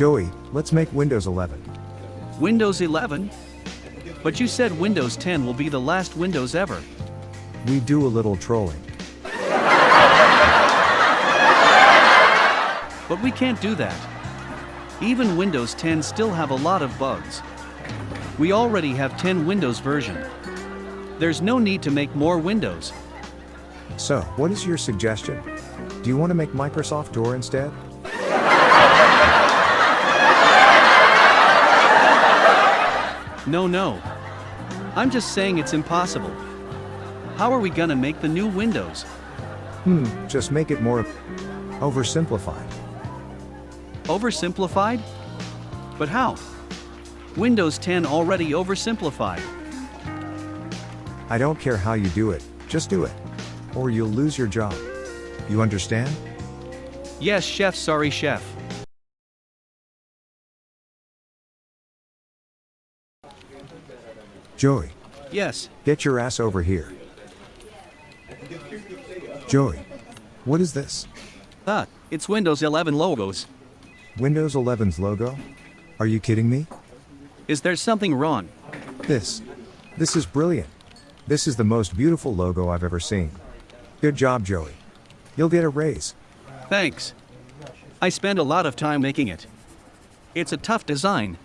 Joey, let's make Windows 11. Windows 11? But you said Windows 10 will be the last Windows ever. We do a little trolling. But we can't do that. Even Windows 10 still have a lot of bugs. We already have 10 Windows version. There's no need to make more Windows. So, what is your suggestion? Do you want to make Microsoft Door instead? No, no. I'm just saying it's impossible. How are we gonna make the new Windows? Hmm, just make it more oversimplified. Oversimplified? But how? Windows 10 already oversimplified. I don't care how you do it, just do it. Or you'll lose your job. You understand? Yes, chef, sorry, chef. Joey, Yes, get your ass over here. Joey, what is this? ah, it's Windows 11 logos. Windows 11's logo? Are you kidding me? Is there something wrong? This. This is brilliant. This is the most beautiful logo I've ever seen. Good job, Joey. You'll get a raise. Thanks. I spent a lot of time making it. It's a tough design.